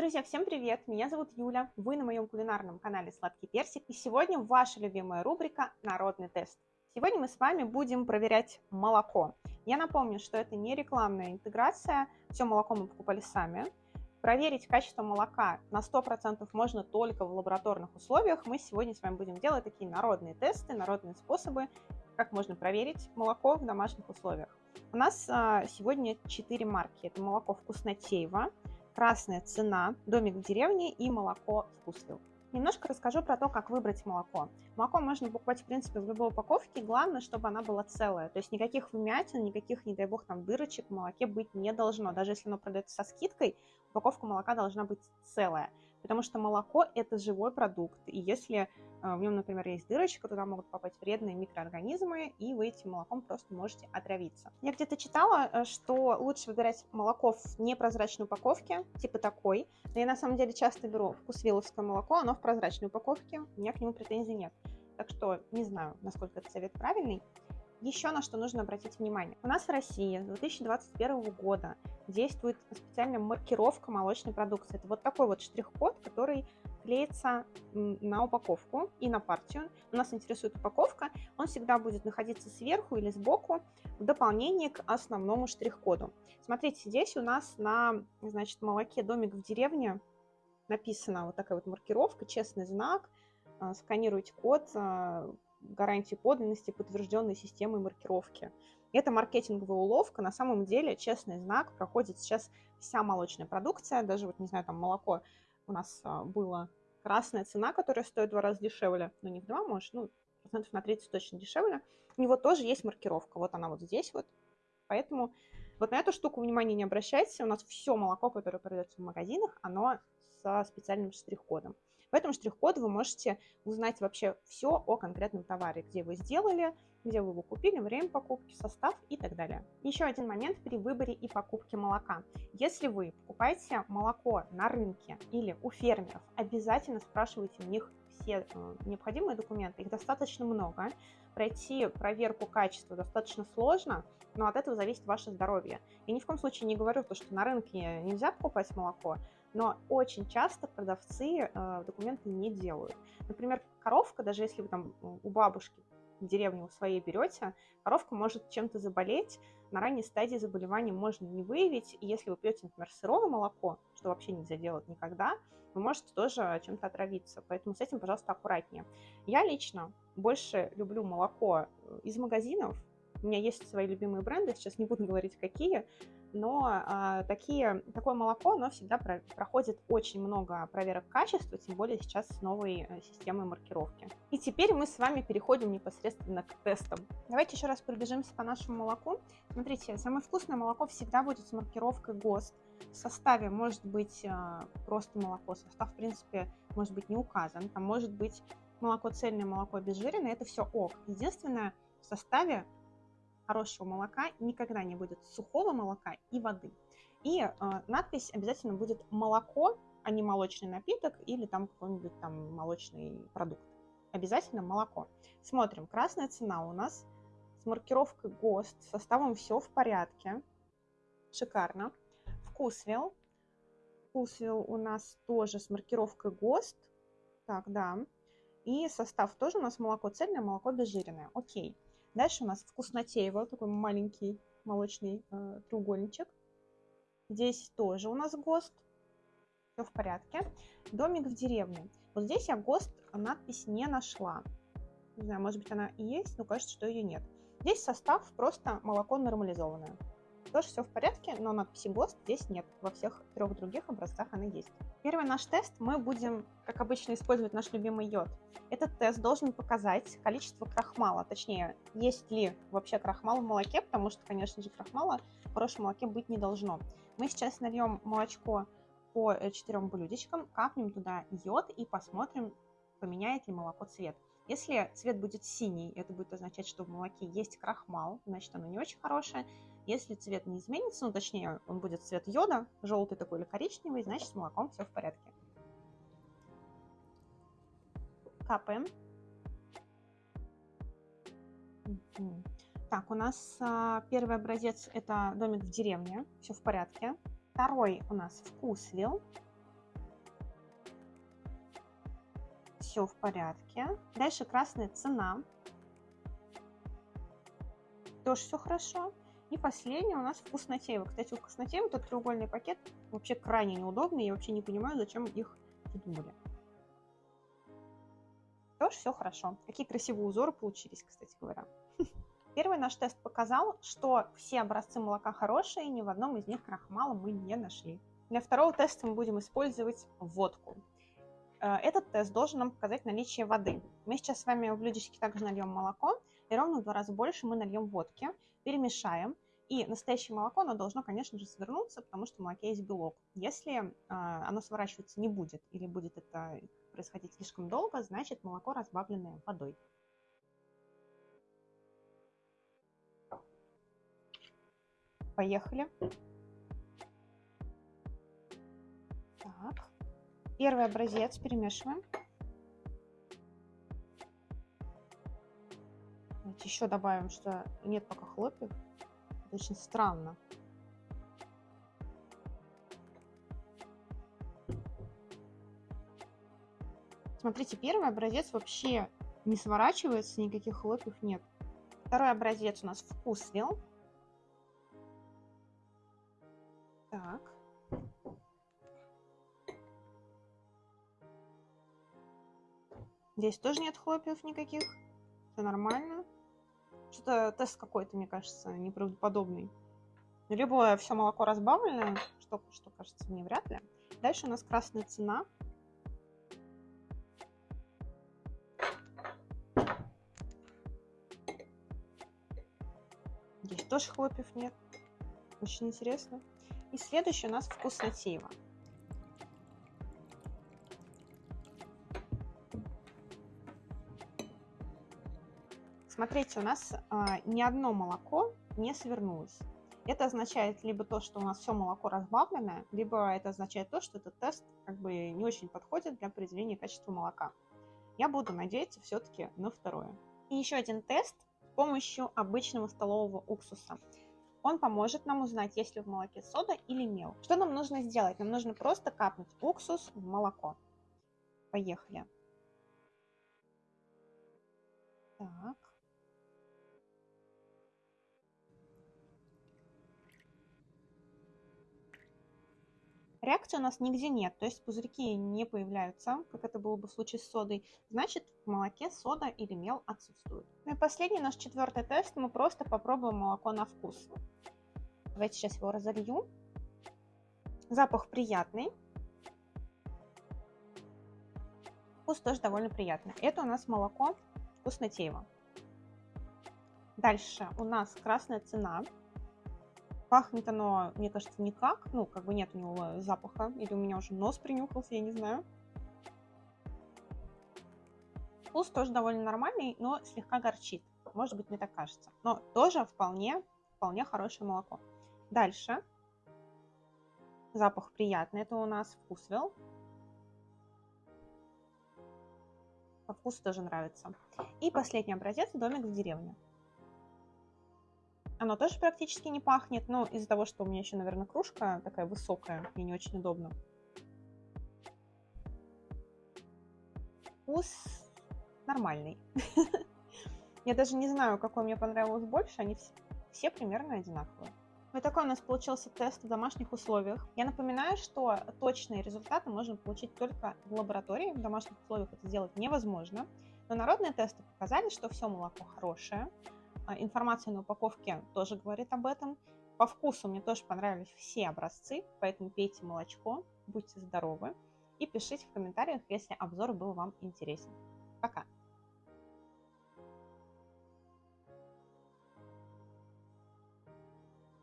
Друзья, всем привет! Меня зовут Юля, вы на моем кулинарном канале Сладкий Персик, и сегодня ваша любимая рубрика «Народный тест». Сегодня мы с вами будем проверять молоко. Я напомню, что это не рекламная интеграция, все молоко мы покупали сами. Проверить качество молока на 100% можно только в лабораторных условиях. Мы сегодня с вами будем делать такие народные тесты, народные способы, как можно проверить молоко в домашних условиях. У нас а, сегодня 4 марки. Это молоко вкуснотеево, красная цена, домик в деревне и молоко вкусвилл. Немножко расскажу про то, как выбрать молоко. Молоко можно покупать, в принципе, в любой упаковке, главное, чтобы она была целая. То есть никаких вмятин, никаких, не дай бог, там дырочек в молоке быть не должно. Даже если оно продается со скидкой, упаковка молока должна быть целая потому что молоко – это живой продукт, и если э, в нем, например, есть дырочка, туда могут попасть вредные микроорганизмы, и вы этим молоком просто можете отравиться. Я где-то читала, э, что лучше выбирать молоко в непрозрачной упаковке, типа такой, но я на самом деле часто беру вкусвилловское молоко, оно в прозрачной упаковке, у меня к нему претензий нет. Так что не знаю, насколько этот совет правильный. Еще на что нужно обратить внимание. У нас в России с 2021 года действует специальная маркировка молочной продукции. Это вот такой вот штрих-код, который клеится на упаковку и на партию. У нас интересует упаковка, он всегда будет находиться сверху или сбоку в дополнение к основному штрих-коду. Смотрите, здесь у нас на значит, молоке «Домик в деревне» написана вот такая вот маркировка, честный знак, а, сканируйте код, а, гарантии подлинности, подтвержденной системой маркировки. Это маркетинговая уловка. На самом деле, честный знак проходит сейчас вся молочная продукция. Даже, вот не знаю, там молоко у нас а, было красная цена, которая стоит в два раза дешевле. Ну, не в два, может, ну, процентов на 30 точно дешевле. У него тоже есть маркировка. Вот она вот здесь вот. Поэтому вот на эту штуку внимания не обращайте. У нас все молоко, которое продается в магазинах, оно со специальным штрих-кодом. В этом штрих-коде вы можете узнать вообще все о конкретном товаре, где вы сделали, где вы его купили, время покупки, состав и так далее. Еще один момент при выборе и покупке молока. Если вы покупаете молоко на рынке или у фермеров, обязательно спрашивайте у них все э, необходимые документы, их достаточно много. Пройти проверку качества достаточно сложно, но от этого зависит ваше здоровье. Я ни в коем случае не говорю то, что на рынке нельзя покупать молоко, но очень часто продавцы э, документы не делают. Например, коровка, даже если вы там у бабушки в деревне у своей берете, коровка может чем-то заболеть, на ранней стадии заболевания можно не выявить, и если вы пьете, например, сырое молоко, что вообще нельзя делать никогда, вы можете тоже чем-то отравиться, поэтому с этим, пожалуйста, аккуратнее. Я лично больше люблю молоко э, из магазинов, у меня есть свои любимые бренды, сейчас не буду говорить какие, но а, такие, такое молоко, оно всегда про, проходит очень много проверок качества, тем более сейчас с новой э, системой маркировки. И теперь мы с вами переходим непосредственно к тестам. Давайте еще раз пробежимся по нашему молоку. Смотрите, самое вкусное молоко всегда будет с маркировкой ГОСТ. В составе может быть а, просто молоко, состав, в принципе, может быть не указан. Там может быть молоко цельное, молоко обезжиренное, это все ок. Единственное, в составе хорошего молока никогда не будет сухого молока и воды. И э, надпись обязательно будет молоко, а не молочный напиток или там какой-нибудь там молочный продукт. Обязательно молоко. Смотрим, красная цена у нас с маркировкой ГОСТ, составом все в порядке. Шикарно. Вкусвилл. Вкусвилл у нас тоже с маркировкой ГОСТ. Так, да. И состав тоже у нас молоко цельное, молоко обезжиренное. Окей. Дальше у нас вкуснотеево, такой маленький молочный э, треугольничек. Здесь тоже у нас ГОСТ. Все в порядке. Домик в деревне. Вот здесь я ГОСТ надпись не нашла. Не знаю, может быть она и есть, но кажется, что ее нет. Здесь состав просто молоко нормализованное. Тоже все в порядке, но надписи ГОСТ здесь нет. Во всех трех других образцах она есть. Первый наш тест мы будем, как обычно, использовать наш любимый йод. Этот тест должен показать количество крахмала, точнее, есть ли вообще крахмал в молоке, потому что, конечно же, крахмала в хорошем молоке быть не должно. Мы сейчас нальем молочко по э, четырем блюдечкам, капнем туда йод и посмотрим, поменяет ли молоко цвет. Если цвет будет синий, это будет означать, что в молоке есть крахмал, значит оно не очень хорошее. Если цвет не изменится, ну точнее он будет цвет йода, желтый такой или коричневый, значит с молоком все в порядке. Капаем. Так, у нас а, первый образец это домик в деревне, все в порядке. Второй у нас вкусвилл. Все в порядке. Дальше красная цена. Тоже все хорошо. И последний у нас вкуснотеево. Кстати, у вкуснотеева этот треугольный пакет вообще крайне неудобный. Я вообще не понимаю, зачем их придумали. Тоже все хорошо. Какие красивые узоры получились, кстати говоря. Первый наш тест показал, что все образцы молока хорошие, ни в одном из них крахмала мы не нашли. Для второго теста мы будем использовать водку. Э, этот тест должен нам показать наличие воды. Мы сейчас с вами в блюдечке также нальем молоко, и ровно в два раза больше мы нальем водки, перемешаем. И настоящее молоко, оно должно, конечно же, свернуться, потому что в молоке есть белок. Если э, оно сворачиваться не будет или будет это происходить слишком долго, значит молоко разбавленное водой. Поехали. Первый образец перемешиваем. Давайте еще добавим, что нет пока хлопьев. Это очень странно. Смотрите, первый образец вообще не сворачивается, никаких хлопьев нет. Второй образец у нас вкусвил. Так. Здесь тоже нет хлопьев никаких. Все нормально. Что-то тест какой-то, мне кажется, неправдоподобный. Либо все молоко разбавленное, что, что кажется мне вряд ли. Дальше у нас красная цена. Здесь тоже хлопьев нет. Очень интересно. И следующий у нас вкуснотеево. Смотрите, у нас а, ни одно молоко не свернулось. Это означает либо то, что у нас все молоко разбавленное, либо это означает то, что этот тест как бы не очень подходит для определения качества молока. Я буду надеяться все-таки на второе. И еще один тест с помощью обычного столового уксуса. Он поможет нам узнать, есть ли в молоке сода или мел. Что нам нужно сделать? Нам нужно просто капнуть уксус в молоко. Поехали. Так. Реакции у нас нигде нет, то есть пузырьки не появляются, как это было бы в случае с содой. Значит, в молоке сода или мел отсутствует. Ну и последний наш четвертый тест. Мы просто попробуем молоко на вкус. Давайте сейчас его разолью. Запах приятный. Вкус тоже довольно приятный. Это у нас молоко вкуснотеево. Дальше у нас красная цена. Пахнет оно, мне кажется, никак. Ну, как бы нет у него запаха. Или у меня уже нос принюхался, я не знаю. Вкус тоже довольно нормальный, но слегка горчит. Может быть, мне так кажется. Но тоже вполне, вполне хорошее молоко. Дальше. Запах приятный. Это у нас вкусвел. По вкусу тоже нравится. И последний образец домик в деревне. Оно тоже практически не пахнет, но из-за того, что у меня еще, наверное, кружка такая высокая, мне не очень удобно. Вкус нормальный. Я даже не знаю, какой мне понравилось больше, они все примерно одинаковые. Вот такой у нас получился тест в домашних условиях. Я напоминаю, что точные результаты можно получить только в лаборатории. В домашних условиях это сделать невозможно. Но народные тесты показали, что все молоко хорошее, информация на упаковке тоже говорит об этом. По вкусу мне тоже понравились все образцы, поэтому пейте молочко, будьте здоровы и пишите в комментариях, если обзор был вам интересен.